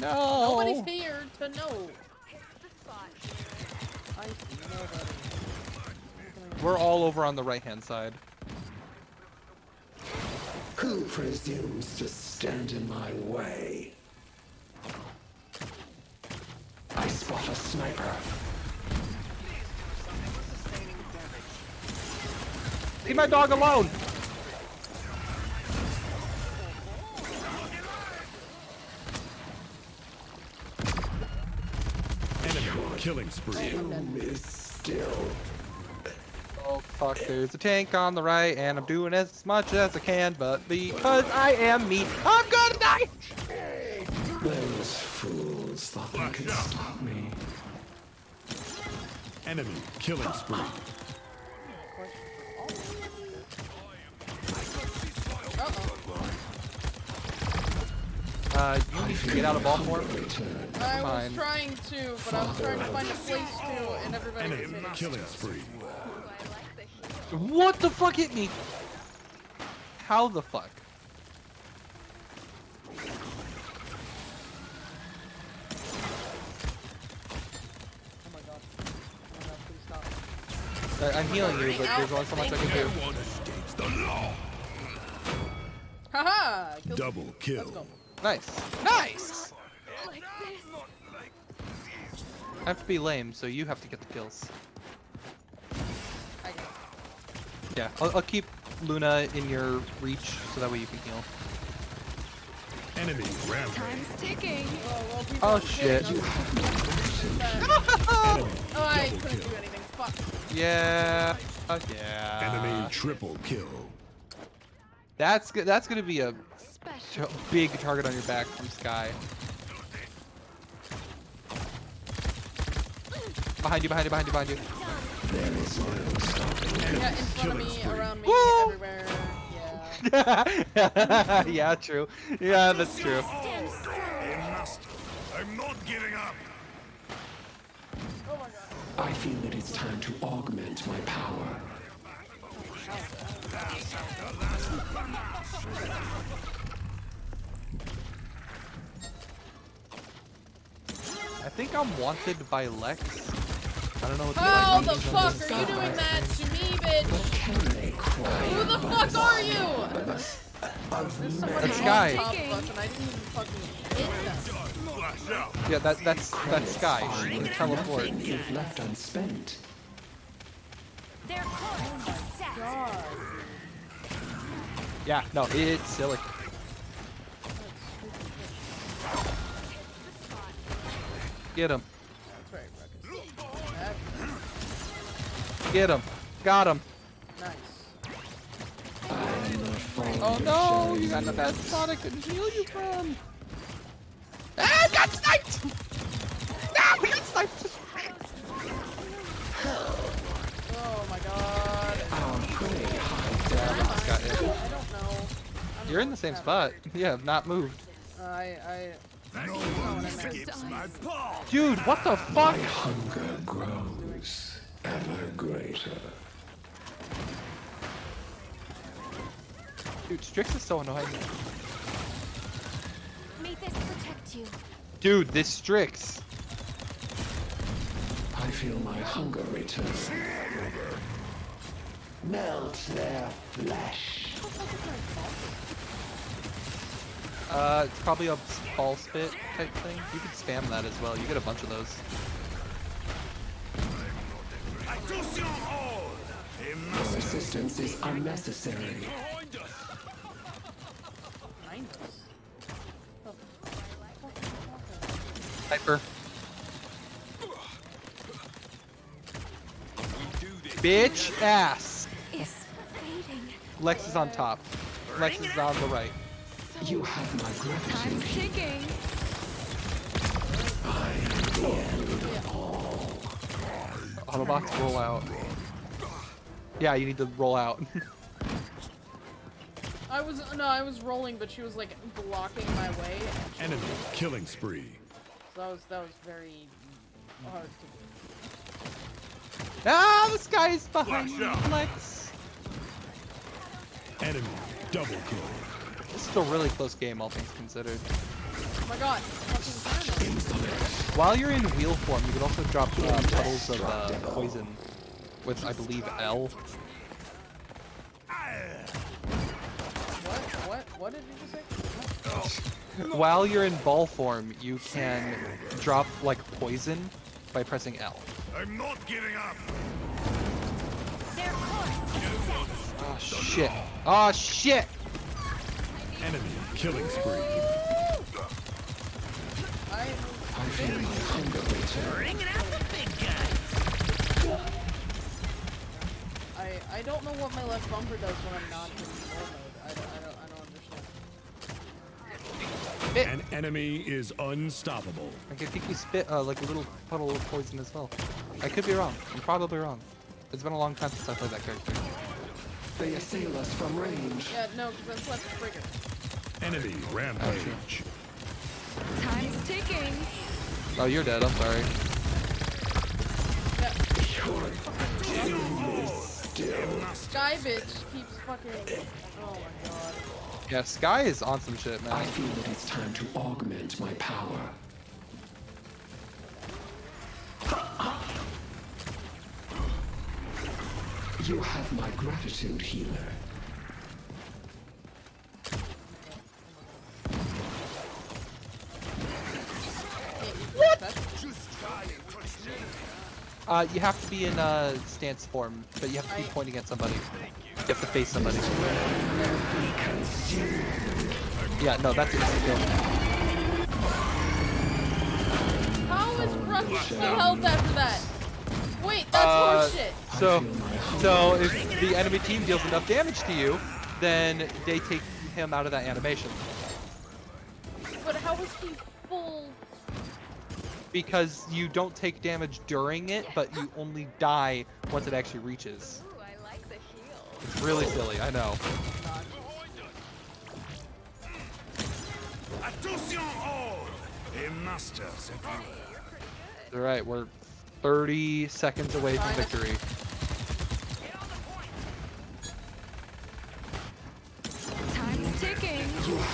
No. Nobody's here to know. I see nobody. We're all over on the right hand side. Who presumes to stand in my way? I spot a sniper. Leave my dog alone. Enemy killing spree. Doom still. Oh fuck, there's a tank on the right, and I'm doing as much as I can, but because I am me, I'm gonna die! Those fools thought they could stop me. Enemy killing spree. Uh, you need to get out of ball form. Return. I was Fine. trying to, but I was trying to find a place to, and everybody was Enemy hitting. killing spree. What the fuck hit me? How the fuck? Oh my god. My god, please stop. I- I'm healing you, but there's only so much I can do. Haha! Killed Double kill. Nice. Nice! I have to be lame, so you have to get the kills. I. Yeah, I'll, I'll keep Luna in your reach, so that way you can heal. Enemy rampage. Time's ticking. Oh, well, people Oh shit. getting. Enemy Oh, I couldn't kill. do anything. Fuck. Yeah. Uh, yeah. Enemy triple kill. That's that's gonna be a Special. big target on your back from Sky. Behind you, behind you, behind you, behind you. There is no stopping. Yeah, in front of me, around me, Woo! everywhere. (laughs) Yeah. yeah, true. Yeah, that's true. Stand strong. They must. I'm not giving up. Oh my god. I feel that it's time to augment my power. I think I'm wanted by Lex. I don't know what the How the fuck this. are you doing that to me, bitch? Can they cry? Who the fuck are you? There's somebody That's on Sky. top of us and I didn't even fucking hit them. Yeah, that that's that's Sky. She can teleport. If left unspent, Their course is set. God. Yeah, no, it's silly. Get him. Get him. Got him. nice. I am not falling Oh no, you got the your best Sonic can heal you from. Ah, I got sniped! Ah, we got sniped! Oh my god. Our prey hides Yeah, I just I don't know. I don't You're in the same what spot. Yeah, not moved. I, I, No what one meant. skips my paw. Dude, what the fuck? My hunger grows ever greater. Dude, Strix is so annoying. May this protect you. Dude, this Strix. I feel my hunger return. Melt their flesh. Uh, it's probably a ball spit type thing. You can spam that as well. You get a bunch of those. Attention all. They Your assistance is unnecessary. Behind us. Behind us. Hyper. Bitch ass. Is fading. Lex is on top. Lex is on the right. You have my gratitude. Time's ticking. Autobots roll out. Yeah, you need to roll out. (laughs) I was, no, I was rolling, but she was like blocking my way. and she- Enemy killing spree. So that was, that was very hard to do. ah, this guy is behind me, out. Lex. Enemy double kill. This is a really close game, all things considered. Oh my god. Fucking Thanos. While you're in wheel form, you can also drop uh, puddles of uh, poison with, I believe, L. What? What? What did you just say? While you're in ball form, you can drop like poison by pressing L. I'm not giving up. Their course is. Oh shit! Oh shit! Enemy killing spree. I, I feel my hunger return. I, I don't know what my left bumper does when I'm not in war mode. I don't, I don't, I don't understand. An enemy is unstoppable. Like, I think you spit uh, like a little puddle of poison as well. I could be wrong. I'm probably wrong. It's been a long time since I played that character. They assail us from range. Yeah, no, because I'm left trigger. Enemy rampage. Time's ticking. Oh, you're dead. I'm sorry. Sky bitch keeps fucking. Oh my god. Yeah, Sky is on some shit, man. I man. feel that it's time to augment my power. You have my gratitude, healer. What? Uh, you have to be in uh, stance form, but you have to be pointing at somebody. You have to face somebody. Yeah, no, that's instant kill. How is Ruckus full health after that? Wait, that's Uh, horseshit. So, so if the enemy team deals enough damage to you, then they take him out of that animation But how is he full? Because you don't take damage during it, but you only die once it actually reaches. Ooh, I like the heel. It's really silly, I know. Attention all! A master set All right, we're 30 seconds away from victory. Time's ticking.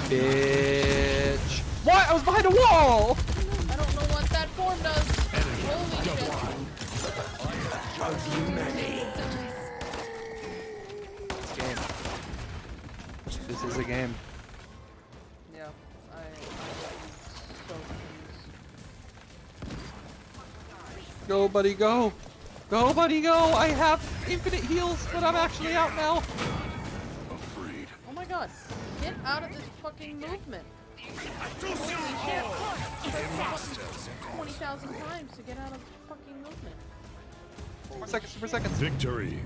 Bitch. What? I was behind a wall! I don't know what that form does. Holy shit. It's a game. This is a game. Yeah, I, I so confused. Go, buddy, go. Go, buddy, go. I have infinite heals, but I'm actually out now. Afraid. Oh my god, get out of this fucking movement. Attention Holy shit. all! Press A the master button set 20,000 times to get out of fucking movement. Four seconds, four seconds. Victory.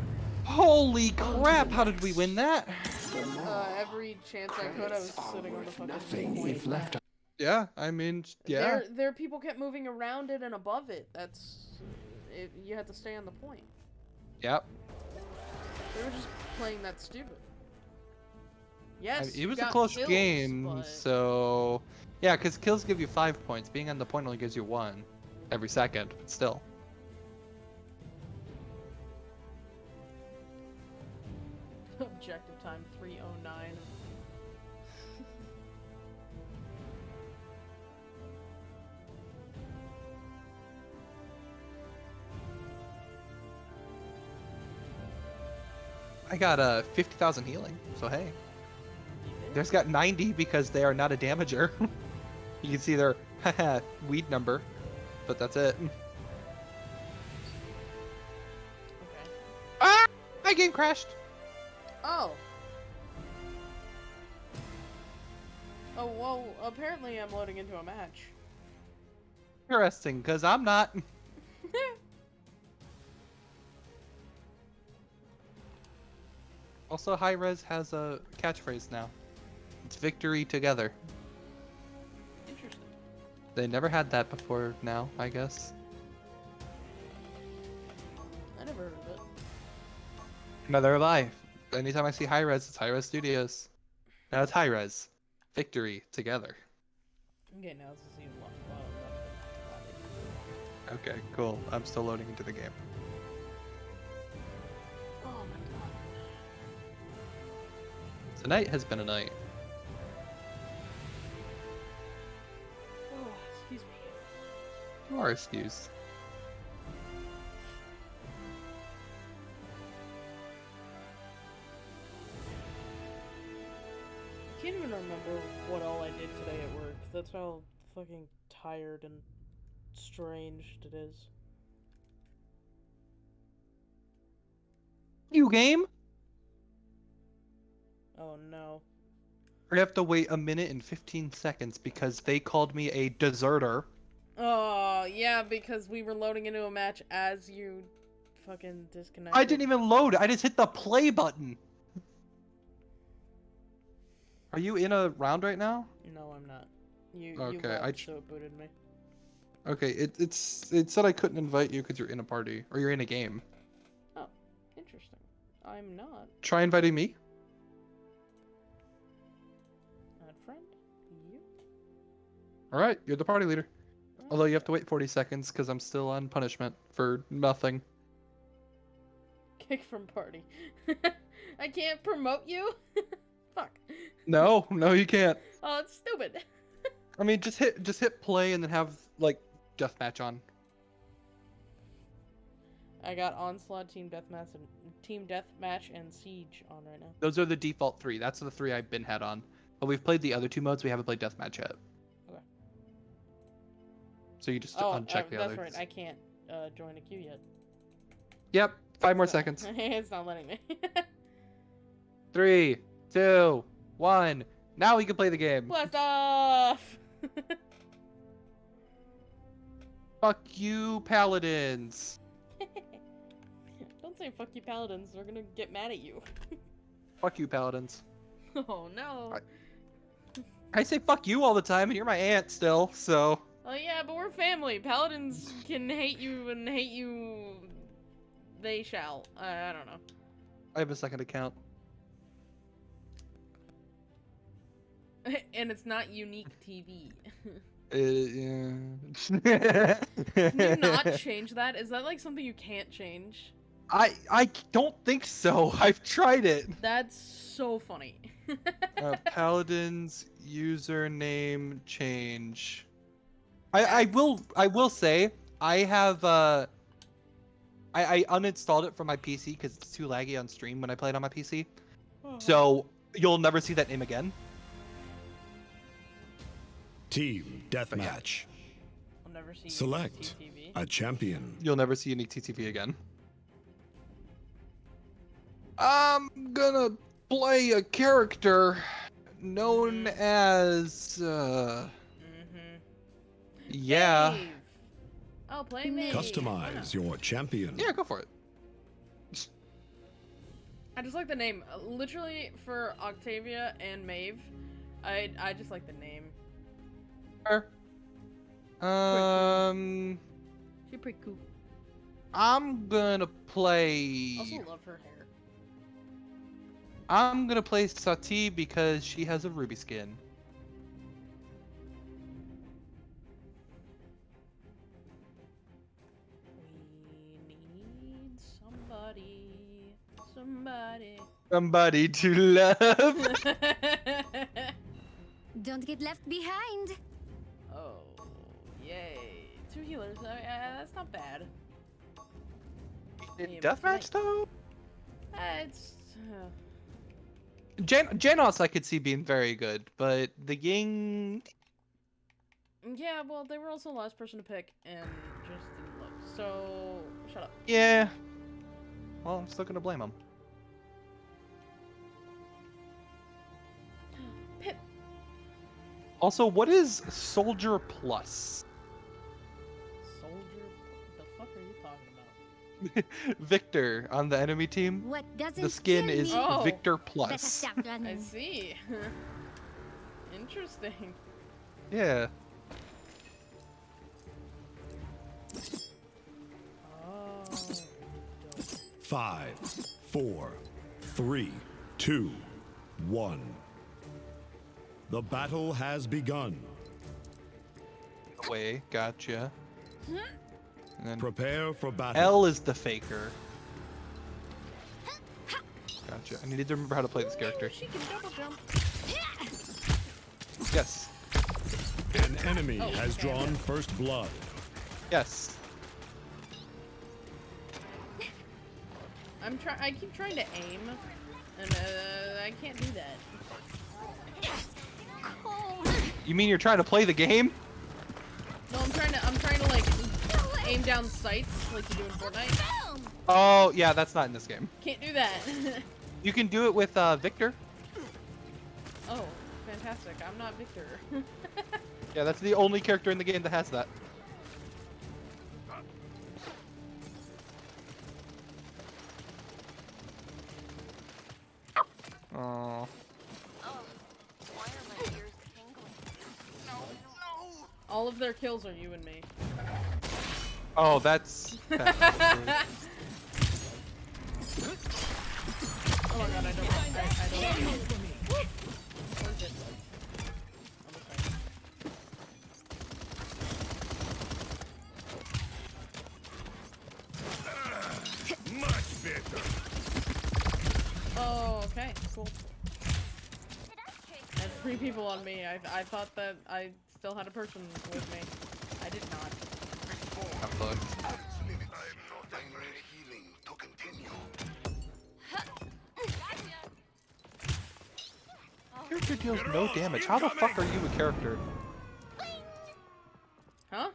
Holy crap, how did we win that? Uh, every chance I could, I was sitting on the fucking Nothing point. if left Yeah, I mean, yeah. There, there, people kept moving around it and above it. That's, it, you had to stay on the point. Yep. They were just playing that stupid. I Yes, mean, it was a close kills, game, but- so yeah, because kills give you five points. Being on the point only gives you one every second, but still. (laughs) Objective time 309. I got uh 50,000 healing, so hey. There's got 90 because they are not a damager. (laughs) you can see their (laughs) weed number, but that's it. Okay. Ah! My game crashed. Oh. Oh, well, apparently I'm loading into a match. Interesting, because I'm not. (laughs) Also, Hi-Rez has a catchphrase now. It's victory together. Interesting. They never had that before now, I guess. I never heard of it. Have I. Anytime I see Hi-Rez, it's Hi-Rez Studios. Now it's Hi-Rez. Victory together. Okay, now this is even lo- uh, Okay, cool. I'm still loading into the game. Oh my god. Tonight has been a night. You are excused. I can't even remember what all I did today at work. That's how fucking tired and strange it is. You game? Oh no. We have to wait a minute and 15 seconds because they called me a deserter. Oh, yeah, because we were loading into a match as you fucking disconnected. I didn't even load. I just hit the play button. Are you in a round right now? No, I'm not. You, you Okay, I so it booted me. Okay, it, it's it said I couldn't invite you because you're in a party or you're in a game. Oh, interesting. I'm not. Try inviting me. Add friend? You? All right, you're the party leader. Although you have to wait 40 seconds because I'm still on punishment for nothing. (laughs) Kick from party. (laughs) I can't promote you? (laughs) Fuck. No, no, you can't. Oh, it's stupid. I mean, just hit just hit play and then have like deathmatch on. I got Onslaught, Team Deathmatch, and Team Deathmatch and Siege on right now. Those are the default three. That's the three I've been had on. But we've played the other two modes. We haven't played deathmatch yet. So you just Oh, uncheck uh, the that's others. right. I can't uh, join a queue yet. Yep. Five more seconds. (laughs) it's not letting me. (laughs) Three, two, one. Now we can play the game. Blast off! (laughs) Fuck you, paladins. Don't say fuck you, paladins. We're gonna get mad at you. Fuck you, paladins. Oh no. I- I say fuck you all the time, and you're my aunt still, so. Oh yeah, but we're family. Paladins can hate you and hate you. They shall. Uh, I don't know. I have a second account. (laughs) and it's not unique TV. Uh, (laughs) yeah. Can you not (laughs) change that? Is that like something you can't change? I I don't think so. I've tried it. That's so funny. Uh, Paladin's username change. I I will I will say I have uh. I, I uninstalled it from my PC because it's too laggy on stream when I play it on my PC. So you'll never see that name again. Team Deathmatch. I'll never see Select a champion. You'll never see any TTV again. I'm gonna play a character known as uh. Yeah. Maeve. I'll play Maeve. Why Customize your champion. Yeah, go for it. I just like the name. Uh, Literally for Octavia and Maeve, I I just like the name. Sure. Um She's pretty cool. I'm gonna play Also love her hair. I'm gonna play Saati because she has a ruby skin. Somebody. Somebody to love. (laughs) Don't get left behind. oh, yay! Two healers. Uh, that's not bad. In Yeah, deathmatch though? Uh, it's. Uh, Jan- Janos I could see being very good, but the Ying yeah, well, they were also the last person to pick and just didn't look. So shut up. Yeah. Well, I'm still gonna blame him. Also, what is Soldier Plus? Soldier. What the fuck are you talking about? (laughs) Viktor on the enemy team. What doesn't The skin is me? Oh. Viktor Better Plus. stop I see. (laughs) Interesting. Yeah. Oh. dope. Five, four, three, two, one. The battle has begun. Away. Gotcha. And then Prepare for battle. L is the faker. Gotcha. I need to remember how to play this character. She can double jump. Yes. An enemy Oh, has okay, drawn okay. first blood. Yes. I'm try. I keep trying to aim, and uh, I can't do that. You mean you're trying to play the game? No, I'm trying to. I'm trying to like aim down sights like you do in Fortnite. Oh, yeah, that's not in this game. Can't do that. (laughs) You can do it with uh, Viktor. oh, fantastic! I'm not Viktor. (laughs) Yeah, that's the only character in the game that has that. Oh. All of their kills are you and me. Oh, that's. that's (laughs) Oh my god, I don't. I, I don't. Where's it? On the side. Much better. Oh, okay, cool. Three people on me. I, I thought that I still had a person with me. I did not. I'm upload. Character deals no damage. How the fuck are you a character? Huh?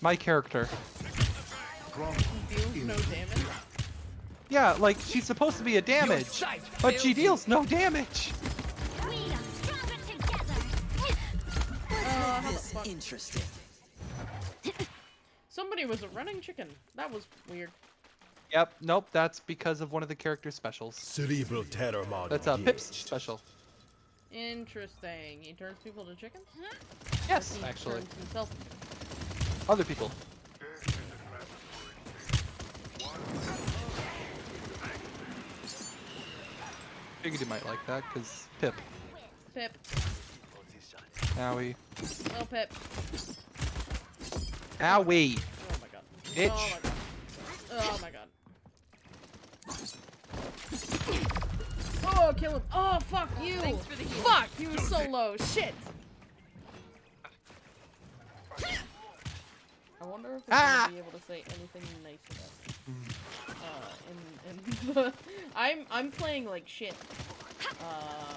My character. Deals no damage? Yeah, like she's supposed to be a damage, but she deals no damage. Fuck? interesting. Somebody was a running chicken. That was weird. Yep. Nope. That's because of one of the character's specials. Cerebral terror mod. That's uh, Pip's special. Interesting. He turns people to chickens? Huh? Yes, He actually. turns himself. Other people. Figured you might like that, cause Pip. Pip. Owie. Oh, Pip. Owie. Oh my god. Bitch. Oh my god. Oh my god. Oh, kill him. Oh, fuck you. Thanks for the heal. Fuck, he was so low. Shit. I wonder if we're Ah! gonna be able to say anything nice about uh, in, in (laughs) the... I'm, I'm playing like shit. Uh...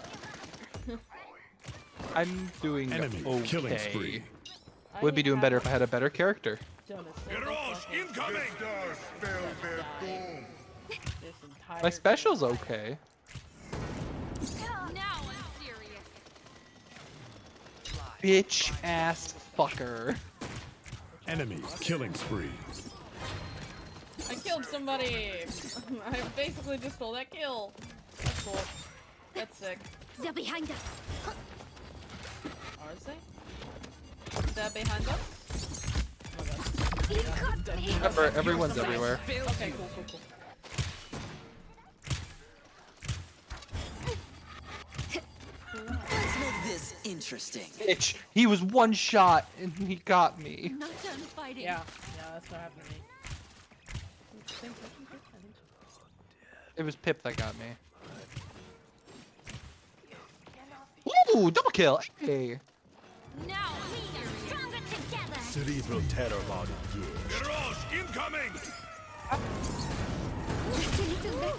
I'm doing Enemy okay. killing spree. Would be doing better if I had a better character. done a single Garage fucking incoming! die this entire My special's okay. Now I'm serious. Bitch ass fucker. Enemy killing spree. I killed somebody! (laughs) I basically just stole that kill. That's cool. That's sick. They're behind us. Are they? Is that behind us? Oh my god. You got me. Remember, everyone's everywhere. Okay, cool, cool, cool. Let's make this interesting. Bitch, he was one shot and he got me. Not done fighting. Yeah, yeah, that's what happened to me. Same person, I think so. It was Pip that got me. Ooh, double kill. Hey. Now we are stronger together. Cerebral terror mod engaged. Garage incoming! That's a little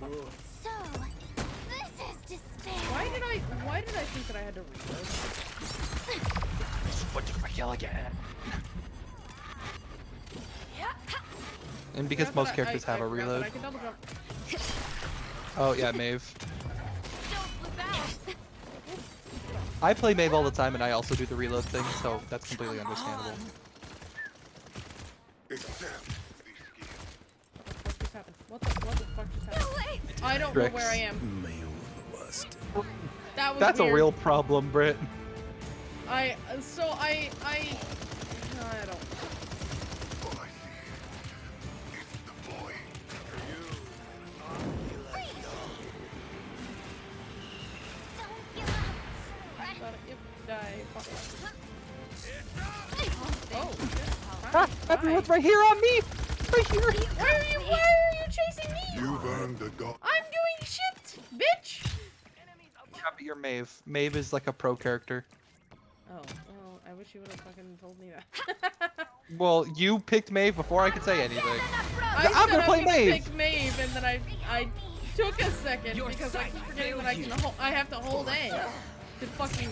better. So, this is despair. Why did I? Why did I think that I had to reload? What my kill again? And because Forgot most I- characters I- have I a forgot that reload. I can. Oh yeah, Maeve. I play Maeve all the time and I also do the reload thing, so that's completely understandable. What just happened? What the? What the fuck just happened? No. I don't know where I am. That was That's a real problem, Britt. I so I I I. Don't die, fuck. Oh, Ah, everyone's right here on me! Right here! Why are you? Why are you chasing me? You've earned the dog. I'm doing shit, bitch. Yeah, but you're Maeve. Maeve is like a pro character. Oh, well, I wish you would have fucking told me that. (laughs) Well, you picked Maeve before I could say anything. I I'm gonna play was Maeve. Pick Maeve, and then I I took a second because I keep forgetting that I can hold. I have to hold A to fucking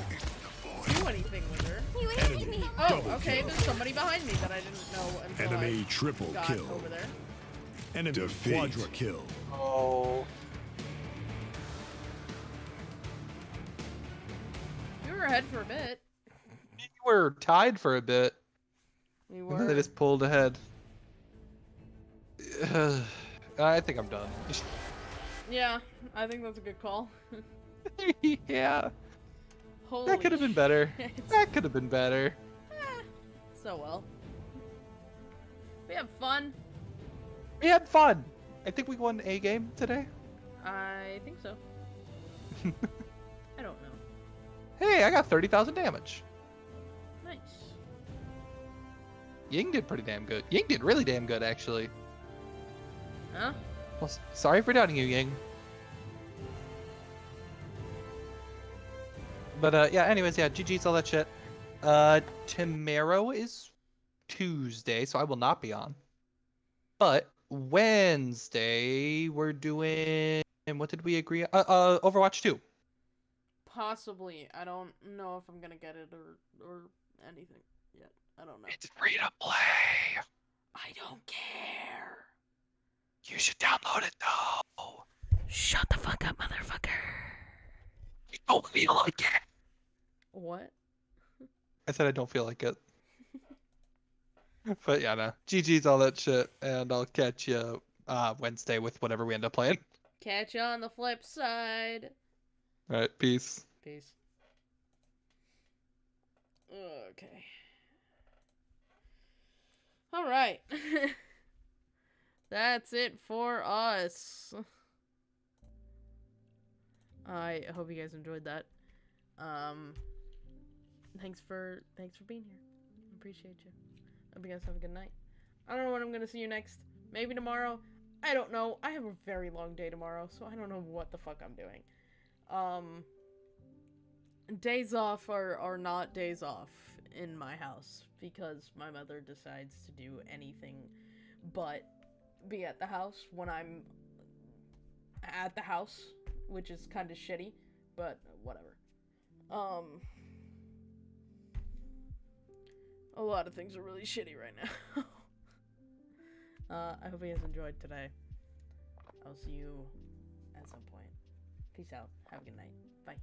do anything with her. You hated me. Oh, okay. kill. There's somebody behind me that I didn't know until Enemy triple got kill. over there. Enemy Defeat. quadra kill. Oh. We were ahead for a bit. We were tied for a bit, We and then were. they just pulled ahead. (sighs) I think I'm done. (laughs) Yeah, I think that's a good call. (laughs) yeah, Holy that could have been better. (laughs) That could have been better. Eh, so well. We have fun. We had fun. I think we won a game today. I think so. (laughs) I don't know. Hey, I got 30,000 damage. Nice. Ying did pretty damn good. Ying did really damn good, actually. Huh? Well, sorry for doubting you, Ying. But uh, yeah, anyways, yeah, GG's all that shit. Uh, tomorrow is Tuesday, so I will not be on. But Wednesday we're doing. And what did we agree? Uh, uh, Overwatch 2. Possibly. I don't know if I'm gonna get it or or anything yet. I don't know. It's free to play. I don't care. You should download it though. Shut the fuck up, motherfucker. You don't feel like it. What? I said I don't feel like it. But yeah, no. GG's all that shit, and I'll catch you uh, Wednesday with whatever we end up playing. Catch you on the flip side. All right, peace. Peace. Okay. All right. (laughs) That's it for us. I hope you guys enjoyed that. Um thanks for thanks for being here. Appreciate you. Hope you guys have a good night. I don't know when I'm gonna see you next. Maybe tomorrow. I don't know. I have a very long day tomorrow, so I don't know what the fuck I'm doing. Um days off are, are not days off in my house because my mother decides to do anything but be at the house when I'm at the house, which is kind of shitty, but whatever. Um, a lot of things are really shitty right now. (laughs) uh, I hope you guys enjoyed today. I'll see you at some point. Peace out. Have a good night. Bye.